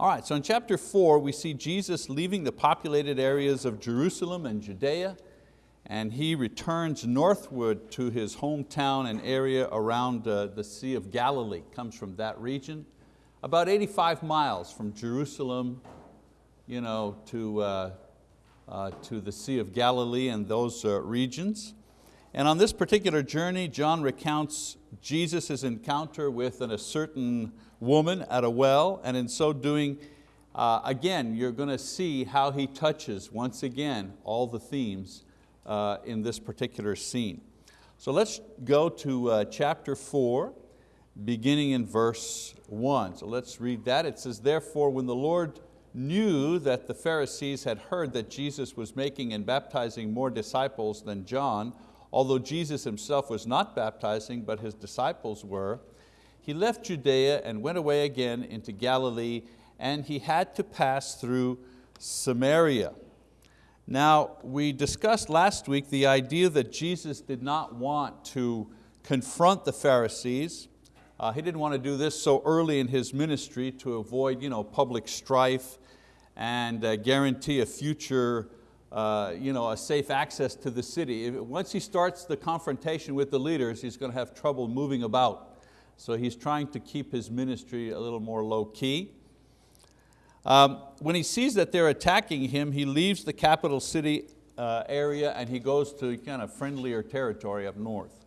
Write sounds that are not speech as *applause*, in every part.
All right, so in chapter four, we see Jesus leaving the populated areas of Jerusalem and Judea, and he returns northward to his hometown and area around uh, the Sea of Galilee, comes from that region, about 85 miles from Jerusalem you know, to, uh, uh, to the Sea of Galilee and those uh, regions. And on this particular journey, John recounts Jesus' encounter with an, a certain woman at a well, and in so doing, uh, again, you're going to see how he touches, once again, all the themes uh, in this particular scene. So let's go to uh, chapter four, beginning in verse one. So let's read that. It says, therefore, when the Lord knew that the Pharisees had heard that Jesus was making and baptizing more disciples than John, although Jesus himself was not baptizing, but his disciples were, he left Judea and went away again into Galilee, and he had to pass through Samaria. Now, we discussed last week the idea that Jesus did not want to confront the Pharisees. Uh, he didn't want to do this so early in his ministry to avoid you know, public strife and uh, guarantee a future uh, you know, a safe access to the city. If, once he starts the confrontation with the leaders, he's going to have trouble moving about. So he's trying to keep his ministry a little more low key. Um, when he sees that they're attacking him, he leaves the capital city uh, area and he goes to kind of friendlier territory up north.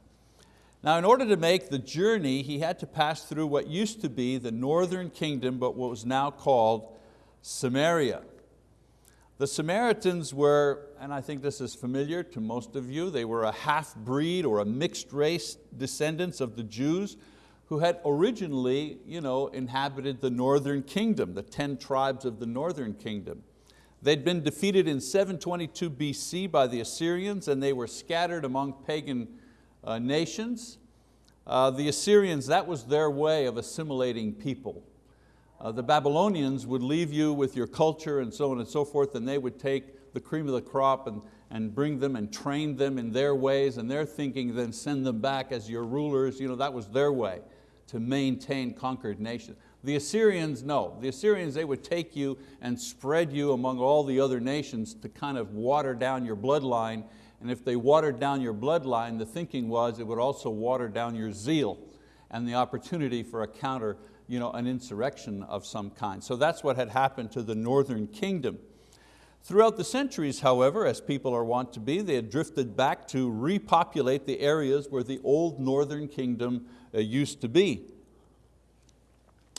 Now in order to make the journey, he had to pass through what used to be the northern kingdom, but what was now called Samaria. The Samaritans were, and I think this is familiar to most of you, they were a half-breed or a mixed race descendants of the Jews who had originally you know, inhabited the northern kingdom, the 10 tribes of the northern kingdom. They'd been defeated in 722 BC by the Assyrians and they were scattered among pagan uh, nations. Uh, the Assyrians, that was their way of assimilating people. Uh, the Babylonians would leave you with your culture and so on and so forth, and they would take the cream of the crop and, and bring them and train them in their ways and their thinking, then send them back as your rulers. You know, that was their way to maintain conquered nations. The Assyrians, no. The Assyrians, they would take you and spread you among all the other nations to kind of water down your bloodline. And if they watered down your bloodline, the thinking was it would also water down your zeal and the opportunity for a counter you know, an insurrection of some kind. So that's what had happened to the northern kingdom. Throughout the centuries, however, as people are wont to be, they had drifted back to repopulate the areas where the old northern kingdom used to be.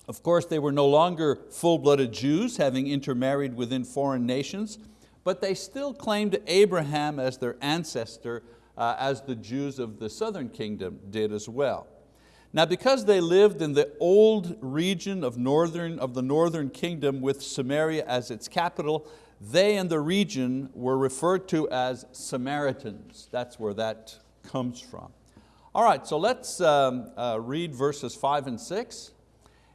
Of course, they were no longer full-blooded Jews, having intermarried within foreign nations, but they still claimed Abraham as their ancestor, uh, as the Jews of the southern kingdom did as well. Now because they lived in the old region of, northern, of the northern kingdom with Samaria as its capital, they and the region were referred to as Samaritans. That's where that comes from. All right, so let's um, uh, read verses five and six.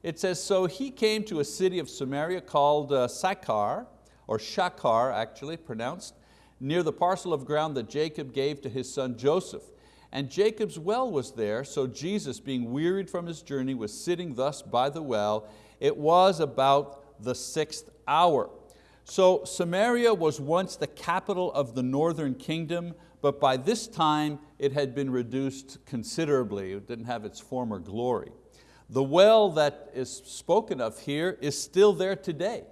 It says, so he came to a city of Samaria called uh, Sychar, or Shachar actually pronounced, near the parcel of ground that Jacob gave to his son Joseph. And Jacob's well was there, so Jesus, being wearied from his journey, was sitting thus by the well. It was about the sixth hour. So Samaria was once the capital of the northern kingdom, but by this time it had been reduced considerably. It didn't have its former glory. The well that is spoken of here is still there today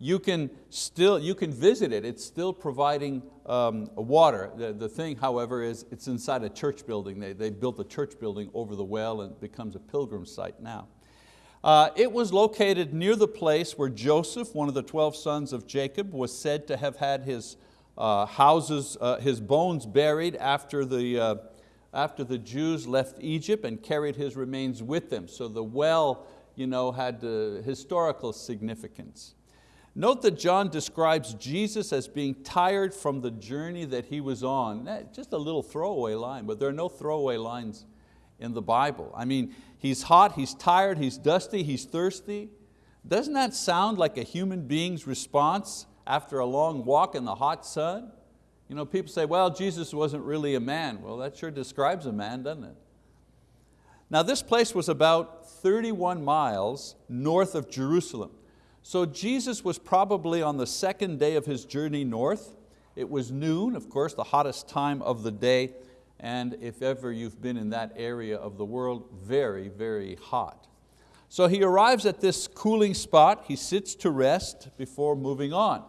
you can still you can visit it. It's still providing um, water. The, the thing, however, is it's inside a church building. They, they built a church building over the well and it becomes a pilgrim site now. Uh, it was located near the place where Joseph, one of the 12 sons of Jacob, was said to have had his uh, houses, uh, his bones buried after the, uh, after the Jews left Egypt and carried his remains with them. So the well you know, had uh, historical significance. Note that John describes Jesus as being tired from the journey that he was on. Eh, just a little throwaway line, but there are no throwaway lines in the Bible. I mean, he's hot, he's tired, he's dusty, he's thirsty. Doesn't that sound like a human being's response after a long walk in the hot sun? You know, people say, well, Jesus wasn't really a man. Well, that sure describes a man, doesn't it? Now this place was about 31 miles north of Jerusalem. So Jesus was probably on the second day of His journey north. It was noon, of course, the hottest time of the day, and if ever you've been in that area of the world, very, very hot. So he arrives at this cooling spot, he sits to rest before moving on.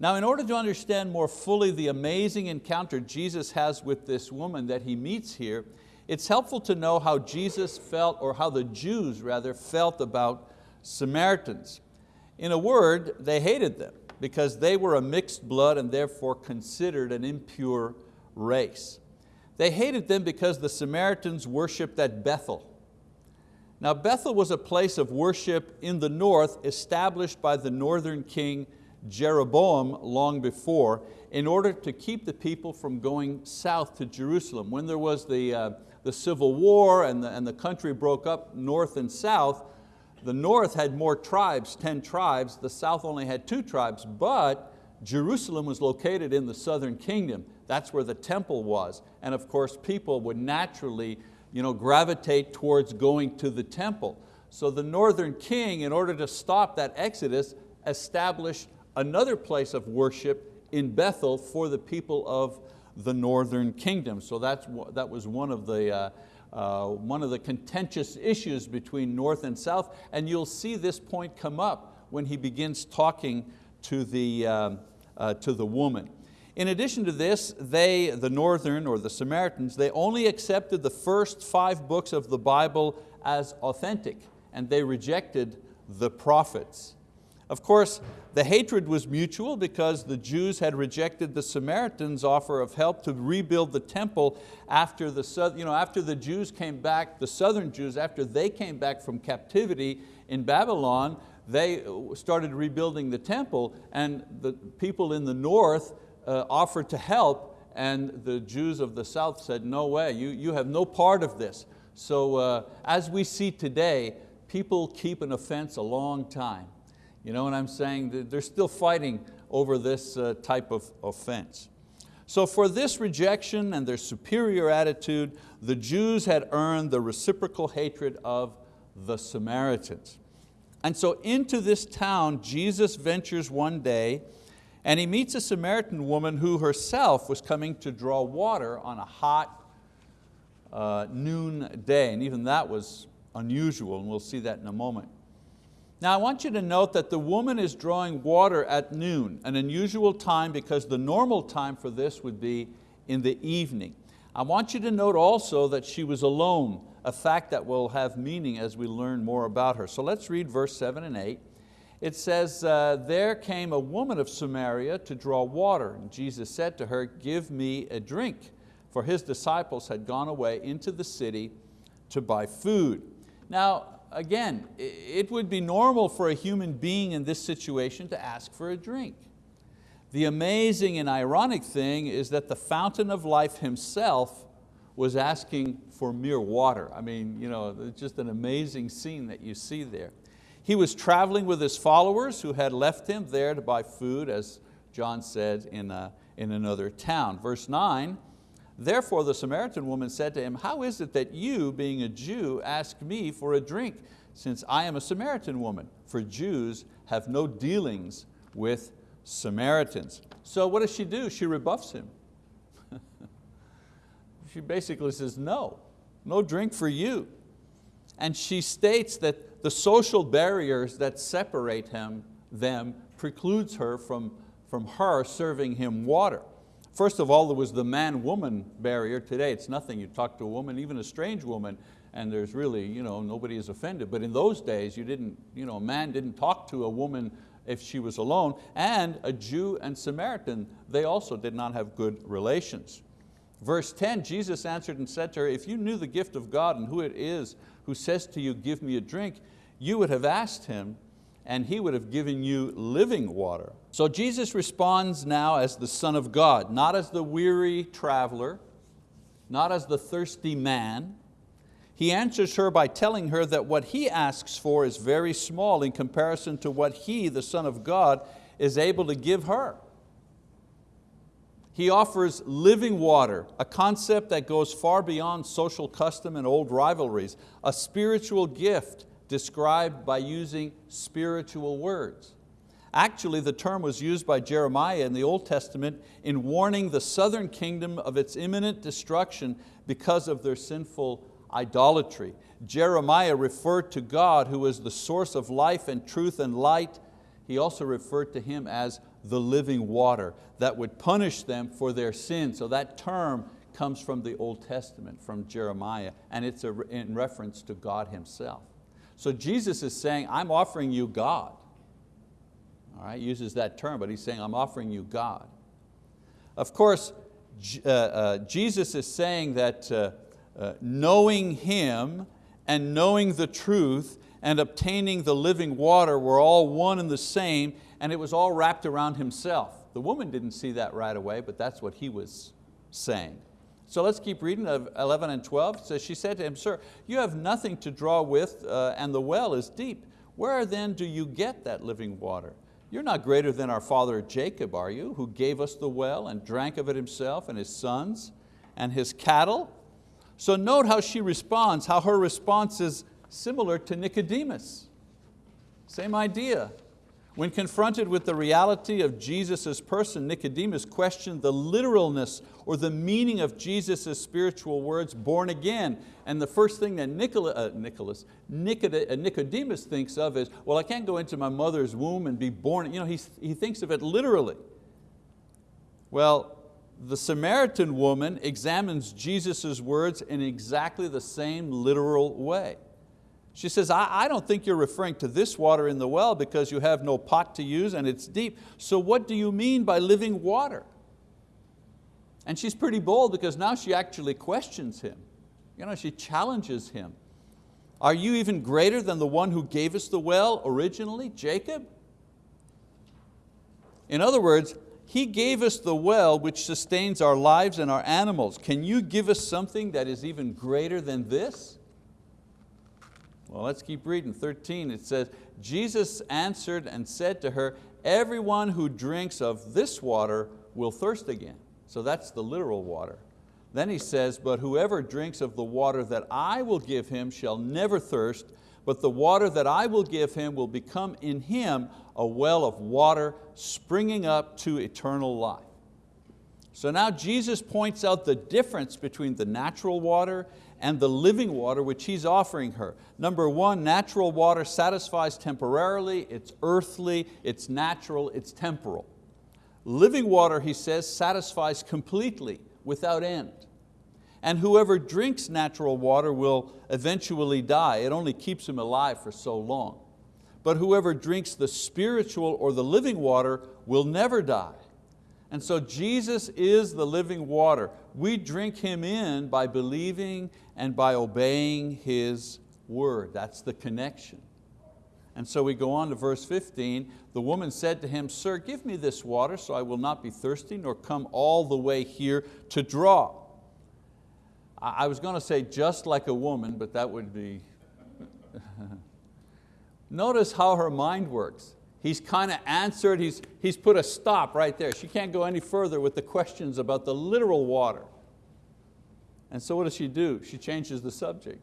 Now in order to understand more fully the amazing encounter Jesus has with this woman that he meets here, it's helpful to know how Jesus felt, or how the Jews rather felt about Samaritans. In a word, they hated them because they were a mixed blood and therefore considered an impure race. They hated them because the Samaritans worshiped at Bethel, now Bethel was a place of worship in the north established by the northern king Jeroboam long before in order to keep the people from going south to Jerusalem. When there was the, uh, the civil war and the, and the country broke up north and south, the north had more tribes, 10 tribes, the south only had two tribes, but Jerusalem was located in the southern kingdom. That's where the temple was. And of course people would naturally you know, gravitate towards going to the temple. So the northern king, in order to stop that exodus, established another place of worship in Bethel for the people of the northern kingdom. So that's, that was one of the, uh, uh, one of the contentious issues between north and south, and you'll see this point come up when he begins talking to the, uh, uh to the woman. In addition to this, they, the northern or the Samaritans, they only accepted the first five books of the Bible as authentic and they rejected the prophets. Of course, the hatred was mutual because the Jews had rejected the Samaritans' offer of help to rebuild the temple after the, you know, after the Jews came back, the southern Jews, after they came back from captivity in Babylon, they started rebuilding the temple and the people in the north uh, offered to help and the Jews of the south said, no way, you, you have no part of this. So uh, as we see today, people keep an offense a long time. You know what I'm saying? They're still fighting over this uh, type of offense. So for this rejection and their superior attitude, the Jews had earned the reciprocal hatred of the Samaritans. And so into this town, Jesus ventures one day and he meets a Samaritan woman who herself was coming to draw water on a hot uh, noon day, and even that was unusual, and we'll see that in a moment. Now I want you to note that the woman is drawing water at noon, an unusual time because the normal time for this would be in the evening. I want you to note also that she was alone, a fact that will have meaning as we learn more about her. So let's read verse seven and eight it says, uh, there came a woman of Samaria to draw water. And Jesus said to her, give me a drink. For his disciples had gone away into the city to buy food. Now, again, it would be normal for a human being in this situation to ask for a drink. The amazing and ironic thing is that the fountain of life himself was asking for mere water. I mean, you know, it's just an amazing scene that you see there. He was traveling with his followers who had left him there to buy food, as John said in, a, uh, in another town. Verse nine, therefore the Samaritan woman said to him, how is it that you, being a Jew, ask me for a drink, since I am a Samaritan woman? For Jews have no dealings with Samaritans. So what does she do? She rebuffs him. *laughs* she basically says, no, no drink for you. And she states that the social barriers that separate him, them precludes her from, from her serving him water. First of all, there was the man-woman barrier. Today it's nothing. You talk to a woman, even a strange woman, and there's really, you know, nobody is offended. But in those days, you didn't, you know, a man didn't talk to a woman if she was alone, and a Jew and Samaritan, they also did not have good relations. Verse 10, Jesus answered and said to her, if you knew the gift of God and who it is who says to you, give me a drink, you would have asked him and he would have given you living water. So Jesus responds now as the Son of God, not as the weary traveler, not as the thirsty man. He answers her by telling her that what he asks for is very small in comparison to what he, the Son of God, is able to give her. He offers living water, a concept that goes far beyond social custom and old rivalries, a spiritual gift described by using spiritual words. Actually, the term was used by Jeremiah in the Old Testament in warning the southern kingdom of its imminent destruction because of their sinful idolatry. Jeremiah referred to God who is the source of life and truth and light. He also referred to Him as the living water that would punish them for their sin. So that term comes from the Old Testament, from Jeremiah, and it's in reference to God Himself. So Jesus is saying, I'm offering you God. All right, uses that term, but he's saying, I'm offering you God. Of course, uh, uh, Jesus is saying that uh, knowing Him and knowing the truth and obtaining the living water were all one and the same, and it was all wrapped around Himself. The woman didn't see that right away, but that's what He was saying. So let's keep reading 11 and 12. So she said to him, Sir, you have nothing to draw with uh, and the well is deep. Where then do you get that living water? You're not greater than our father Jacob, are you, who gave us the well and drank of it himself and his sons and his cattle? So note how she responds, how her response is similar to Nicodemus. Same idea. When confronted with the reality of Jesus' person, Nicodemus questioned the literalness or the meaning of Jesus' spiritual words, born again. And the first thing that Nicola, uh, Nicholas, uh, Nicodemus thinks of is, well, I can't go into my mother's womb and be born. You know, he, he thinks of it literally. Well, the Samaritan woman examines Jesus' words in exactly the same literal way. She says, I, I don't think you're referring to this water in the well because you have no pot to use and it's deep. So what do you mean by living water? And she's pretty bold because now she actually questions him. You know, she challenges him. Are you even greater than the one who gave us the well originally, Jacob? In other words, he gave us the well which sustains our lives and our animals. Can you give us something that is even greater than this? Well, let's keep reading, 13, it says, Jesus answered and said to her, everyone who drinks of this water will thirst again. So that's the literal water. Then he says, but whoever drinks of the water that I will give him shall never thirst, but the water that I will give him will become in him a well of water springing up to eternal life. So now Jesus points out the difference between the natural water and the living water which He's offering her. Number one, natural water satisfies temporarily, it's earthly, it's natural, it's temporal. Living water, he says, satisfies completely, without end. And whoever drinks natural water will eventually die. It only keeps him alive for so long. But whoever drinks the spiritual or the living water will never die. And so Jesus is the living water. We drink Him in by believing and by obeying His word. That's the connection. And so we go on to verse 15. The woman said to him, Sir, give me this water so I will not be thirsty nor come all the way here to draw. I was going to say just like a woman, but that would be... *laughs* Notice how her mind works. He's kind of answered, he's, he's put a stop right there. She can't go any further with the questions about the literal water. And so what does she do? She changes the subject.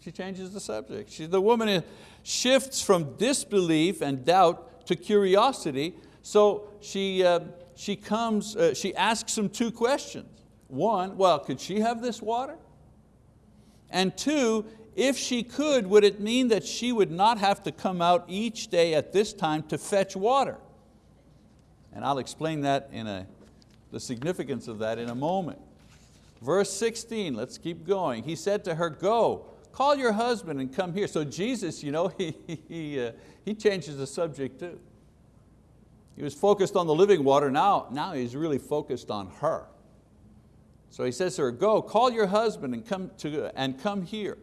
She changes the subject. She, the woman shifts from disbelief and doubt to curiosity. So she, uh, she, comes, uh, she asks him two questions. One, well, could she have this water? And two, if she could, would it mean that she would not have to come out each day at this time to fetch water? And I'll explain that in a, the significance of that in a moment. Verse 16, let's keep going. He said to her, go, call your husband and come here. So Jesus, you know, *laughs* he, he, uh, he changes the subject too. He was focused on the living water, now, now he's really focused on her. So he says to her, go, call your husband and come, to, and come here.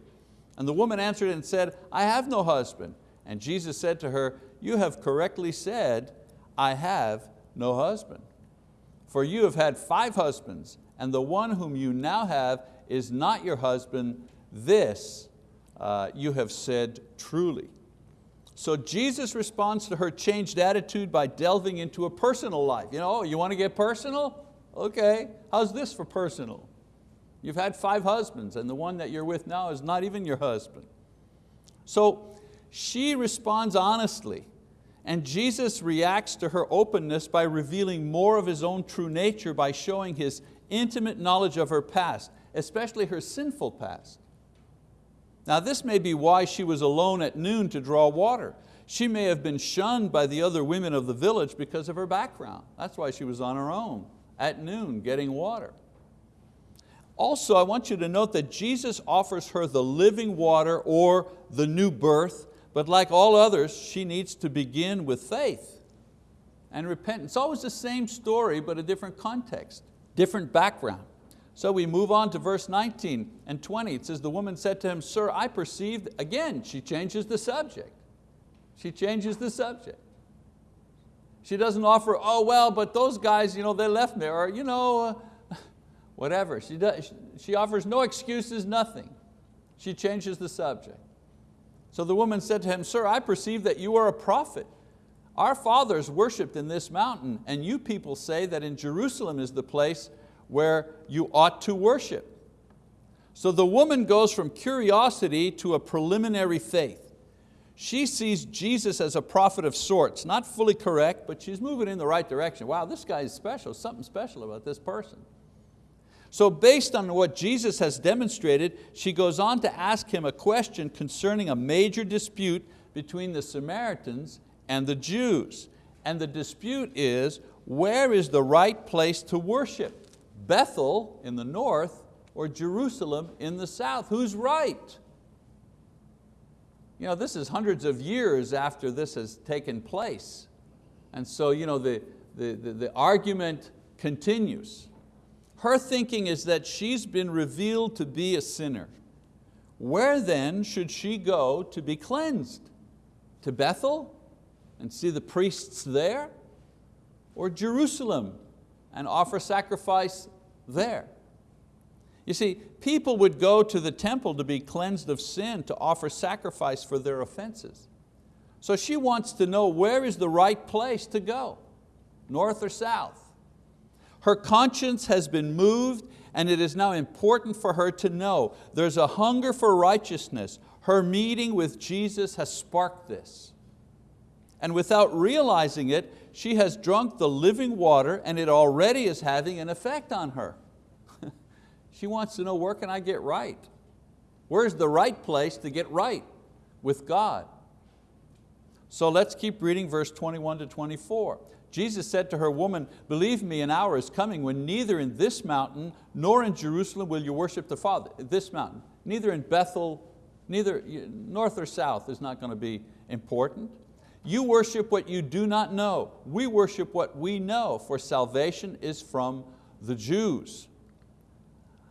And the woman answered and said, I have no husband. And Jesus said to her, you have correctly said, I have no husband. For you have had five husbands, and the one whom you now have is not your husband. This uh, you have said truly. So Jesus responds to her changed attitude by delving into a personal life. You know, oh, you want to get personal? Okay, how's this for personal? You've had five husbands and the one that you're with now is not even your husband. So she responds honestly and Jesus reacts to her openness by revealing more of His own true nature by showing His intimate knowledge of her past, especially her sinful past. Now this may be why she was alone at noon to draw water. She may have been shunned by the other women of the village because of her background. That's why she was on her own at noon getting water. Also, I want you to note that Jesus offers her the living water or the new birth but like all others, she needs to begin with faith and repentance. Always the same story, but a different context, different background. So we move on to verse 19 and 20. It says, the woman said to him, sir, I perceived, again, she changes the subject. She changes the subject. She doesn't offer, oh well, but those guys, you know, they left me, or you know, uh, whatever. She, does, she offers no excuses, nothing. She changes the subject. So the woman said to him, Sir, I perceive that you are a prophet. Our fathers worshipped in this mountain, and you people say that in Jerusalem is the place where you ought to worship. So the woman goes from curiosity to a preliminary faith. She sees Jesus as a prophet of sorts, not fully correct, but she's moving in the right direction. Wow, this guy is special, something special about this person. So based on what Jesus has demonstrated, she goes on to ask him a question concerning a major dispute between the Samaritans and the Jews. And the dispute is, where is the right place to worship? Bethel in the north or Jerusalem in the south? Who's right? You know, this is hundreds of years after this has taken place. And so you know, the, the, the, the argument continues. Her thinking is that she's been revealed to be a sinner. Where then should she go to be cleansed? To Bethel and see the priests there? Or Jerusalem and offer sacrifice there? You see, people would go to the temple to be cleansed of sin, to offer sacrifice for their offenses. So she wants to know where is the right place to go, north or south. Her conscience has been moved and it is now important for her to know there's a hunger for righteousness. Her meeting with Jesus has sparked this. And without realizing it, she has drunk the living water and it already is having an effect on her. *laughs* she wants to know where can I get right? Where's the right place to get right with God? So let's keep reading verse 21 to 24. Jesus said to her, woman, believe me, an hour is coming when neither in this mountain nor in Jerusalem will you worship the Father, this mountain, neither in Bethel, neither north or south is not going to be important. You worship what you do not know. We worship what we know, for salvation is from the Jews.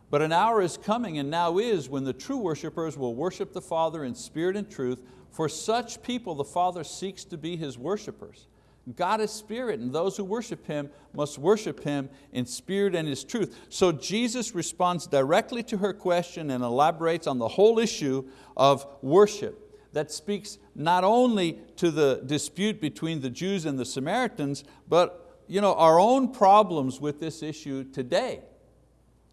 But an hour is coming and now is when the true worshipers will worship the Father in spirit and truth. For such people the Father seeks to be His worshipers. God is spirit and those who worship Him must worship Him in spirit and His truth. So Jesus responds directly to her question and elaborates on the whole issue of worship that speaks not only to the dispute between the Jews and the Samaritans, but you know, our own problems with this issue today.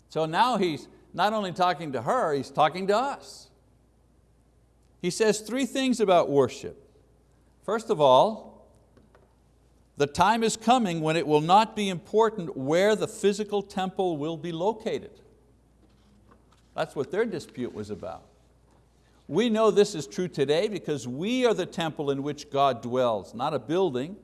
So now He's not only talking to her, He's talking to us. He says three things about worship. First of all, the time is coming when it will not be important where the physical temple will be located. That's what their dispute was about. We know this is true today because we are the temple in which God dwells, not a building,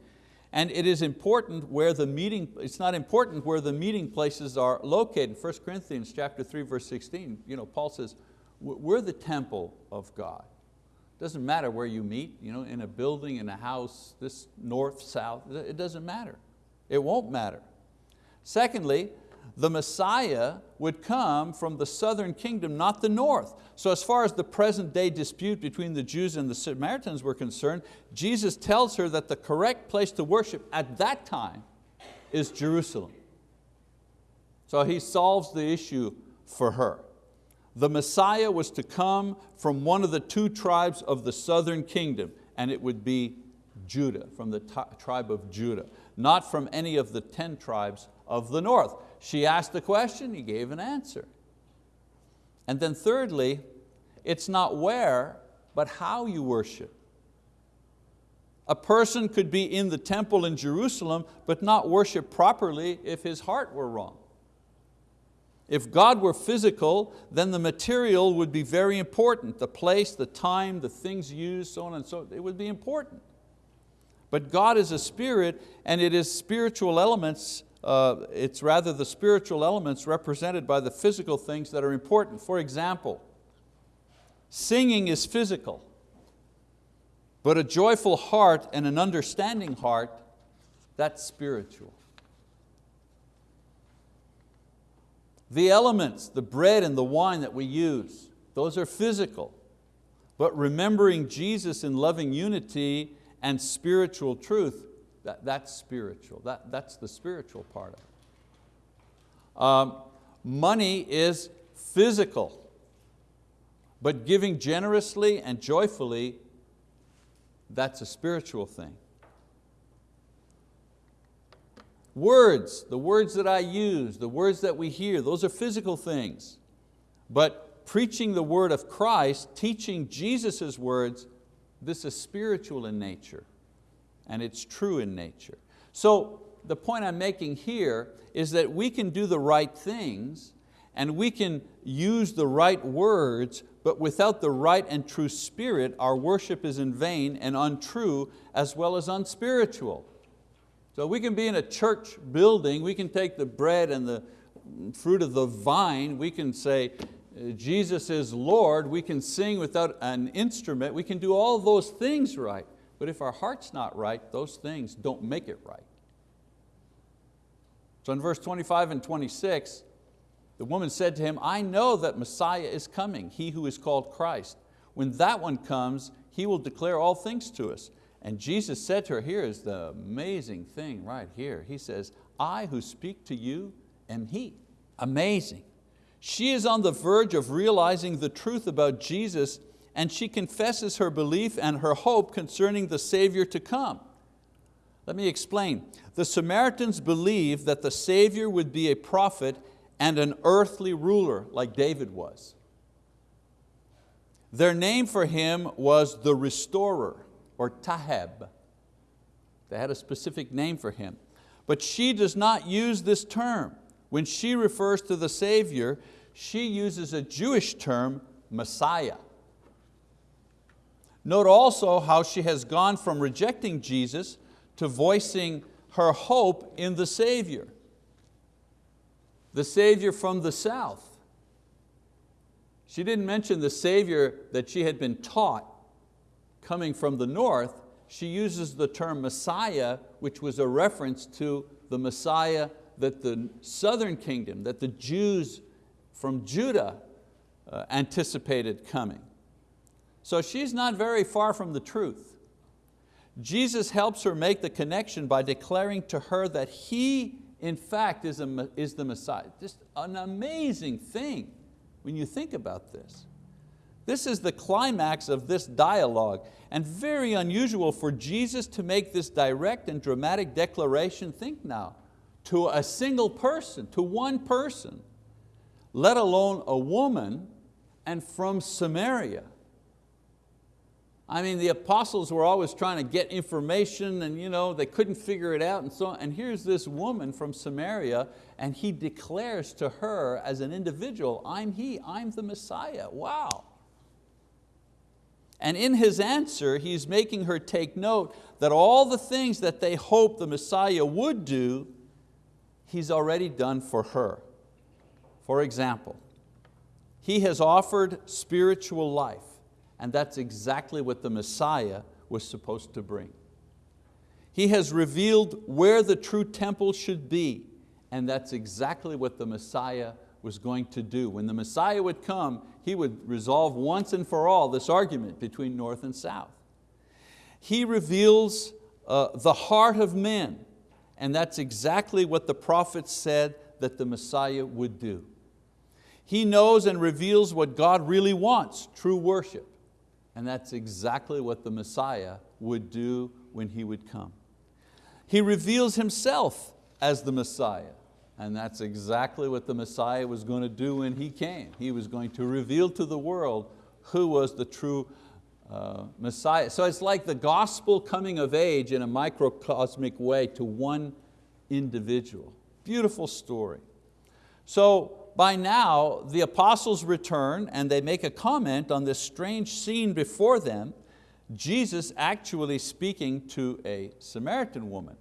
and it is important where the meeting, it's not important where the meeting places are located. 1 Corinthians chapter 3, verse 16, you know, Paul says, we're the temple of God. Doesn't matter where you meet, you know, in a building, in a house, this north, south, it doesn't matter. It won't matter. Secondly, the Messiah would come from the southern kingdom, not the north. So as far as the present day dispute between the Jews and the Samaritans were concerned, Jesus tells her that the correct place to worship at that time is Jerusalem. So he solves the issue for her the Messiah was to come from one of the two tribes of the southern kingdom, and it would be Judah, from the tribe of Judah, not from any of the 10 tribes of the north. She asked the question, he gave an answer. And then thirdly, it's not where but how you worship. A person could be in the temple in Jerusalem but not worship properly if his heart were wrong. If God were physical, then the material would be very important. The place, the time, the things used, so on and so, it would be important. But God is a spirit and it is spiritual elements, uh, it's rather the spiritual elements represented by the physical things that are important. For example, singing is physical, but a joyful heart and an understanding heart, that's spiritual. The elements, the bread and the wine that we use, those are physical. But remembering Jesus in loving unity and spiritual truth, that, that's spiritual. That, that's the spiritual part of it. Um, money is physical, but giving generously and joyfully, that's a spiritual thing. Words, the words that I use, the words that we hear, those are physical things. But preaching the word of Christ, teaching Jesus' words, this is spiritual in nature and it's true in nature. So the point I'm making here is that we can do the right things and we can use the right words, but without the right and true spirit, our worship is in vain and untrue as well as unspiritual. So we can be in a church building, we can take the bread and the fruit of the vine, we can say, Jesus is Lord, we can sing without an instrument, we can do all those things right. But if our heart's not right, those things don't make it right. So in verse 25 and 26, the woman said to him, I know that Messiah is coming, he who is called Christ. When that one comes, he will declare all things to us. And Jesus said to her, here is the amazing thing right here. He says, I who speak to you am He. Amazing. She is on the verge of realizing the truth about Jesus and she confesses her belief and her hope concerning the Savior to come. Let me explain. The Samaritans believed that the Savior would be a prophet and an earthly ruler like David was. Their name for him was the restorer or Taheb. They had a specific name for him. But she does not use this term. When she refers to the Savior, she uses a Jewish term, Messiah. Note also how she has gone from rejecting Jesus to voicing her hope in the Savior. The Savior from the south. She didn't mention the Savior that she had been taught coming from the north. She uses the term Messiah, which was a reference to the Messiah that the southern kingdom, that the Jews from Judah uh, anticipated coming. So she's not very far from the truth. Jesus helps her make the connection by declaring to her that He, in fact, is, a, is the Messiah. Just an amazing thing when you think about this. This is the climax of this dialogue and very unusual for Jesus to make this direct and dramatic declaration, think now, to a single person, to one person, let alone a woman and from Samaria. I mean, the apostles were always trying to get information and you know, they couldn't figure it out and so on. And here's this woman from Samaria and he declares to her as an individual, I'm he, I'm the Messiah, wow. And in his answer, he's making her take note that all the things that they hoped the Messiah would do, he's already done for her. For example, he has offered spiritual life and that's exactly what the Messiah was supposed to bring. He has revealed where the true temple should be, and that's exactly what the Messiah was going to do. When the Messiah would come, he would resolve once and for all this argument between north and south. He reveals uh, the heart of men, and that's exactly what the prophets said that the Messiah would do. He knows and reveals what God really wants, true worship. And that's exactly what the Messiah would do when He would come. He reveals Himself as the Messiah. And that's exactly what the Messiah was going to do when He came. He was going to reveal to the world who was the true uh, Messiah. So it's like the gospel coming of age in a microcosmic way to one individual. Beautiful story. So by now, the apostles return and they make a comment on this strange scene before them, Jesus actually speaking to a Samaritan woman.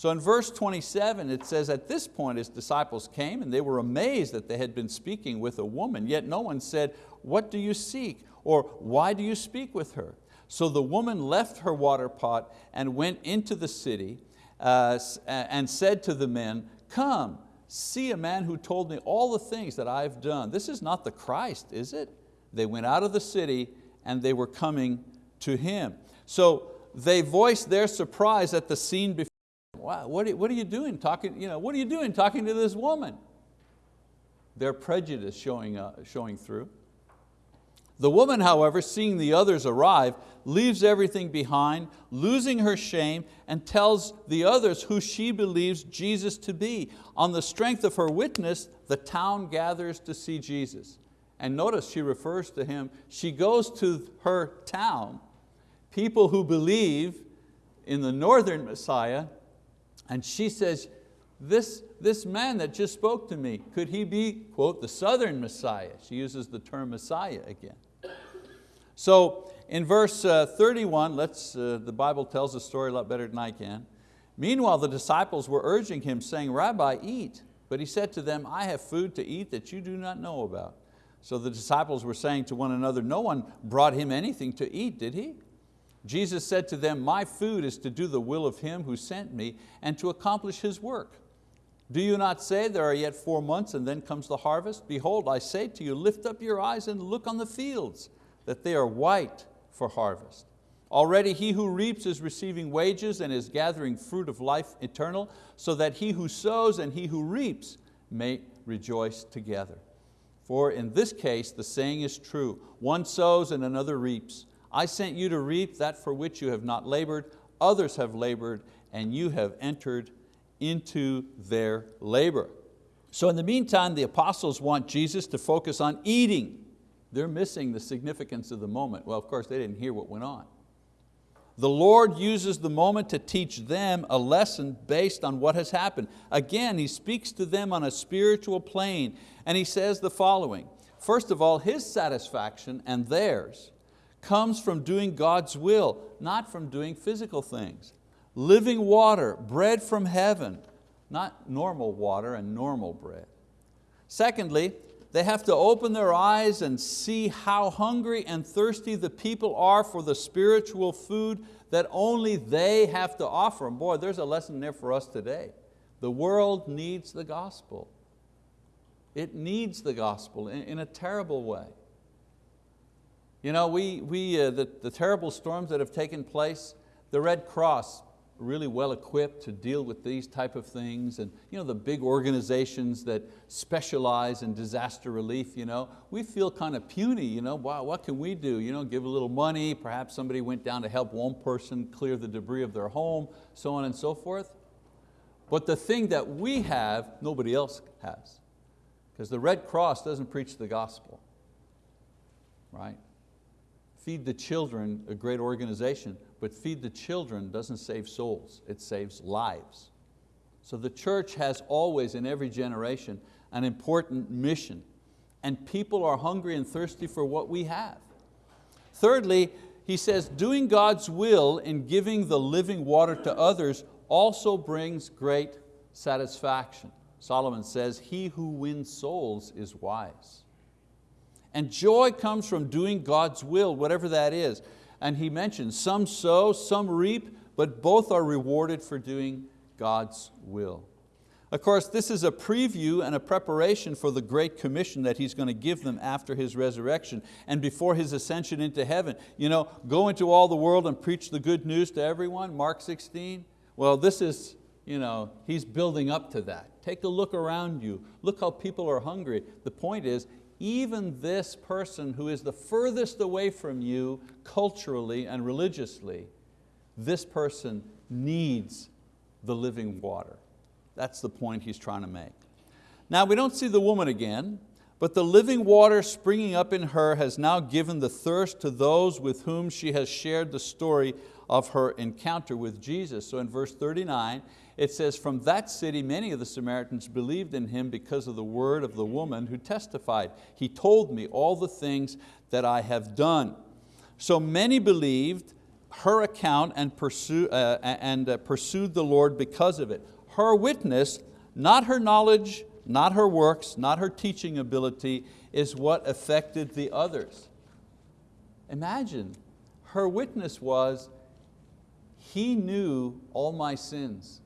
So in verse 27 it says, at this point his disciples came and they were amazed that they had been speaking with a woman, yet no one said, what do you seek? Or why do you speak with her? So the woman left her water pot and went into the city uh, and said to the men, come, see a man who told me all the things that I've done. This is not the Christ, is it? They went out of the city and they were coming to him. So they voiced their surprise at the scene Wow, what are, what are you doing talking, you know, what are you doing talking to this woman? Their prejudice showing, uh, showing through. The woman, however, seeing the others arrive, leaves everything behind, losing her shame, and tells the others who she believes Jesus to be. On the strength of her witness, the town gathers to see Jesus. And notice she refers to him, she goes to her town, people who believe in the northern Messiah, and she says, this, this man that just spoke to me, could he be, quote, the southern Messiah? She uses the term Messiah again. So in verse uh, 31, let's, uh, the Bible tells the story a lot better than I can. Meanwhile, the disciples were urging him, saying, Rabbi, eat. But he said to them, I have food to eat that you do not know about. So the disciples were saying to one another, no one brought him anything to eat, did he? Jesus said to them, my food is to do the will of him who sent me and to accomplish his work. Do you not say there are yet four months and then comes the harvest? Behold, I say to you, lift up your eyes and look on the fields that they are white for harvest. Already he who reaps is receiving wages and is gathering fruit of life eternal, so that he who sows and he who reaps may rejoice together. For in this case the saying is true, one sows and another reaps. I sent you to reap that for which you have not labored, others have labored, and you have entered into their labor. So in the meantime, the apostles want Jesus to focus on eating they're missing the significance of the moment. Well, of course, they didn't hear what went on. The Lord uses the moment to teach them a lesson based on what has happened. Again, He speaks to them on a spiritual plane and He says the following. First of all, His satisfaction and theirs comes from doing God's will, not from doing physical things. Living water, bread from heaven, not normal water and normal bread. Secondly, they have to open their eyes and see how hungry and thirsty the people are for the spiritual food that only they have to offer. And boy, there's a lesson there for us today. The world needs the gospel. It needs the gospel in, in a terrible way. You know, we, we, uh, the, the terrible storms that have taken place, the Red Cross really well equipped to deal with these type of things and you know, the big organizations that specialize in disaster relief, you know, we feel kind of puny, you know, wow, what can we do? You know, give a little money, perhaps somebody went down to help one person clear the debris of their home, so on and so forth. But the thing that we have, nobody else has. Because the Red Cross doesn't preach the gospel, right? Feed the Children, a great organization, but Feed the Children doesn't save souls, it saves lives. So the church has always, in every generation, an important mission. And people are hungry and thirsty for what we have. Thirdly, he says, doing God's will in giving the living water to others also brings great satisfaction. Solomon says, he who wins souls is wise. And joy comes from doing God's will, whatever that is. And he mentions some sow, some reap, but both are rewarded for doing God's will. Of course, this is a preview and a preparation for the great commission that He's going to give them after His resurrection and before His ascension into heaven. You know, go into all the world and preach the good news to everyone, Mark 16. Well, this is, you know, He's building up to that. Take a look around you. Look how people are hungry. The point is, even this person who is the furthest away from you culturally and religiously, this person needs the living water. That's the point he's trying to make. Now we don't see the woman again, But the living water springing up in her has now given the thirst to those with whom she has shared the story of her encounter with Jesus. So in verse 39, it says, from that city many of the Samaritans believed in him because of the word of the woman who testified. He told me all the things that I have done. So many believed her account and, pursue, uh, and uh, pursued the Lord because of it. Her witness, not her knowledge, not her works, not her teaching ability, is what affected the others. Imagine, her witness was, he knew all my sins.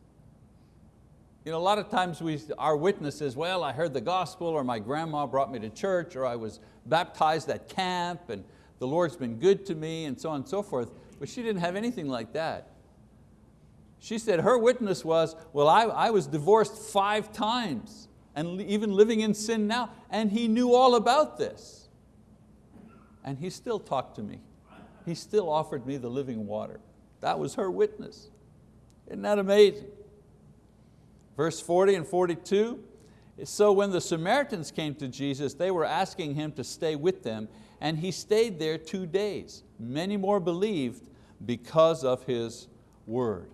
You know, a lot of times we, our witness is, well, I heard the gospel, or my grandma brought me to church, or I was baptized at camp, and the Lord's been good to me, and so on and so forth. But she didn't have anything like that. She said her witness was, well, I, I was divorced five times and even living in sin now, and he knew all about this. And he still talked to me. He still offered me the living water. That was her witness. Isn't that amazing? Verse 40 and 42, so when the Samaritans came to Jesus, they were asking Him to stay with them, and He stayed there two days. Many more believed because of His word.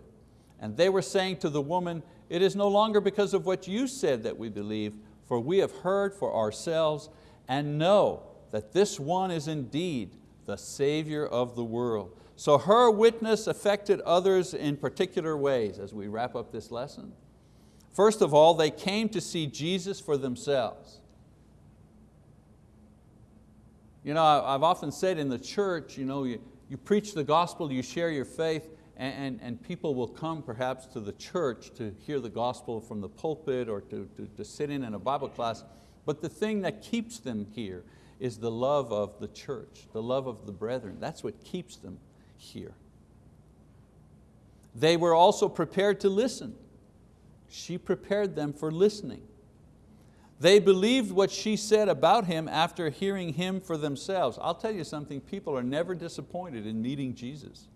And they were saying to the woman, it is no longer because of what you said that we believe, for we have heard for ourselves and know that this one is indeed the Savior of the world. So her witness affected others in particular ways as we wrap up this lesson. First of all, they came to see Jesus for themselves. You know, I've often said in the church, you, know, you, you preach the gospel, you share your faith, and, and, and, people will come perhaps to the church to hear the gospel from the pulpit or to, to, to sit in in a Bible class, but the thing that keeps them here is the love of the church, the love of the brethren. That's what keeps them here. They were also prepared to listen. She prepared them for listening. They believed what she said about him after hearing him for themselves. I'll tell you something, people are never disappointed in meeting Jesus.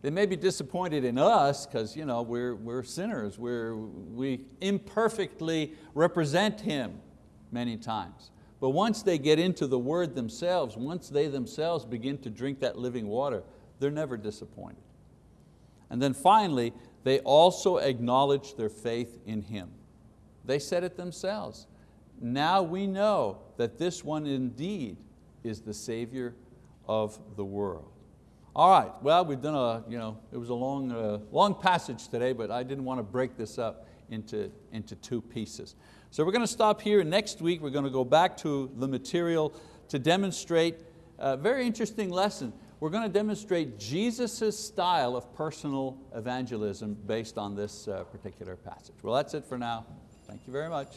They may be disappointed in us because you know, we're, we're sinners, we're, we imperfectly represent Him many times. But once they get into the word themselves, once they themselves begin to drink that living water, they're never disappointed. And then finally, they also acknowledge their faith in Him. They said it themselves. Now we know that this one indeed is the Savior of the world. All right, well, we've done a, you know, it was a long, uh, long passage today, but I didn't want to break this up into, into two pieces. So we're going to stop here. Next week, we're going to go back to the material to demonstrate a very interesting lesson. We're going to demonstrate Jesus' style of personal evangelism based on this uh, particular passage. Well, that's it for now. Thank you very much.